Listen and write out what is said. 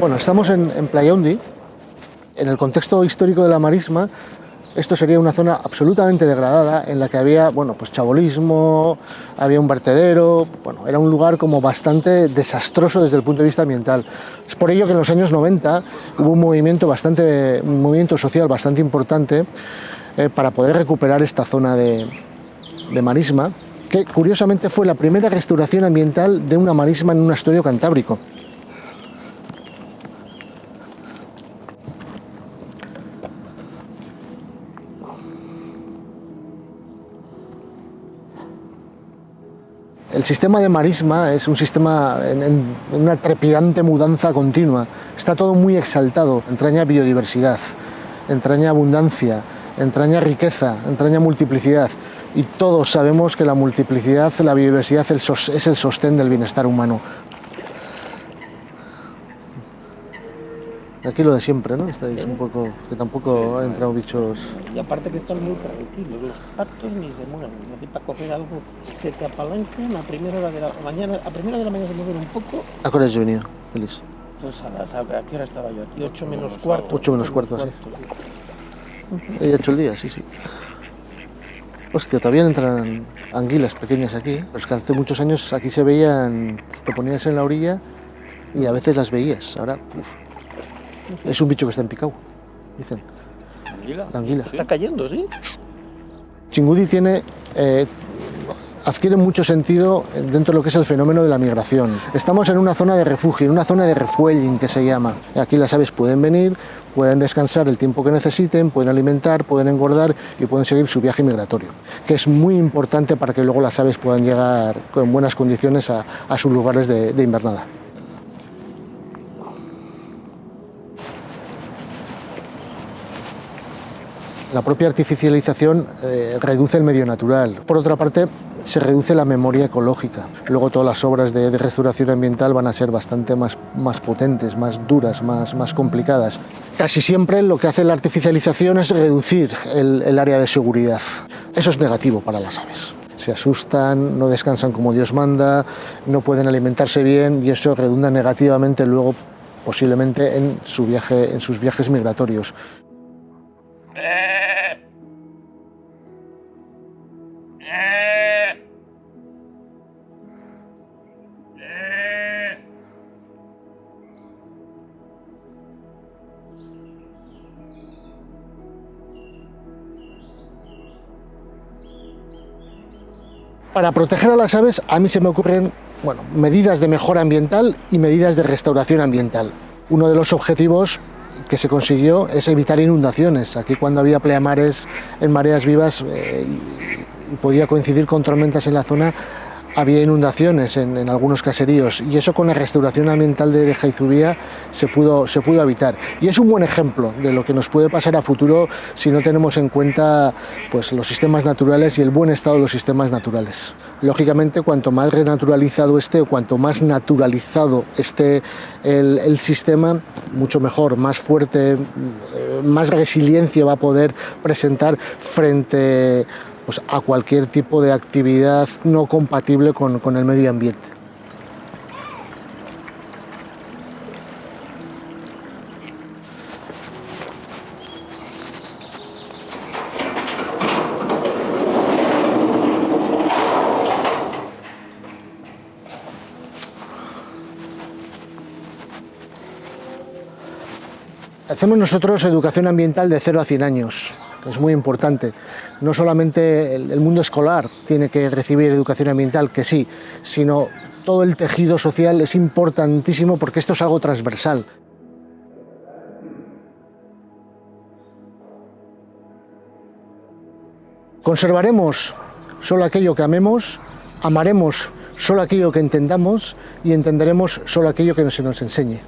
Bueno, estamos en, en. En el contexto histórico de la marisma, esto sería una zona absolutamente degradada en la que había, bueno, pues chabolismo, había un vertedero, bueno, era un lugar como bastante desastroso desde el punto de vista ambiental. Es por ello que en los años 90 hubo un movimiento, bastante, un movimiento social bastante importante eh, para poder recuperar esta zona de, de marisma, que curiosamente fue la primera restauración ambiental de una marisma en un estuario cantábrico. El sistema de marisma es un sistema en, una trepidante mudanza continua. Está todo muy exaltado, entraña biodiversidad, entraña abundancia, entraña riqueza, entraña multiplicidad. Y todos sabemos que la multiplicidad, la biodiversidad es el sostén del bienestar humano. Aquí lo de siempre, ¿no? Estáis un poco, que tampoco han entrado bichos... Y aparte que están muy tranquilos, los patos ni se mueven, no para coger algo que te apalanquen a primera hora de la mañana, a primera de la mañana se mueven un poco. ¿A qué hora has venido, Feliz? Pues a las, ¿a qué hora estaba yo aquí? 8 menos cuarto. 8 menos cuarto, sí. He hecho el día, sí, sí. Hostia, todavía entran anguilas pequeñas aquí, pero es que hace muchos años aquí se veían, te ponías en la orilla y a veces las veías, ahora, uf. Es un bicho que está en picado, dicen. ¿Anguila? La anguila. Está cayendo, ¿sí? Chingudi tiene, eh, adquiere mucho sentido dentro de lo que es el fenómeno de la migración. Estamos en una zona de refugio, en una zona de refueling que se llama. Aquí las aves pueden venir, pueden descansar el tiempo que necesiten, pueden alimentar, pueden engordar y pueden seguir su viaje migratorio, que es muy importante para que luego las aves puedan llegar con buenas condiciones a, a sus lugares de, de invernada. La propia artificialización eh, reduce el medio natural. Por otra parte, se reduce la memoria ecológica. Luego todas las obras de, restauración ambiental van a ser bastante más, más potentes, más duras, más, más, complicadas. Casi siempre lo que hace la artificialización es reducir el, el área de seguridad. Eso es negativo para las aves se asustan, no descansan como Dios manda, no pueden alimentarse bien y eso redunda negativamente luego posiblemente en, su viaje, en sus viajes migratorios. Para proteger a las aves a mí se me ocurren bueno, medidas de mejora ambiental y medidas de restauración ambiental. Uno de los objetivos que se consiguió es evitar inundaciones. Aquí cuando había pleamares en mareas vivas eh, podía coincidir con tormentas en la zona, había inundaciones en, algunos caseríos y eso con la restauración ambiental de, Jaizubía se pudo, se pudo evitar. Y es un buen ejemplo de lo que nos puede pasar a futuro si no tenemos en cuenta pues, los sistemas naturales y el buen estado de los sistemas naturales. Lógicamente, cuanto más renaturalizado esté o cuanto más naturalizado esté el, el sistema, mucho mejor, más fuerte, más resiliencia va a poder presentar frente pues, a cualquier tipo de actividad no compatible con, con el medio ambiente. Hacemos nosotros educación ambiental de 0 a 100 años, es muy importante. No solamente el mundo escolar tiene que recibir educación ambiental, que sí, sino todo el tejido social es importantísimo porque esto es algo transversal. Conservaremos solo aquello que amemos, amaremos solo aquello que entendamos y entenderemos solo aquello que se nos enseñe.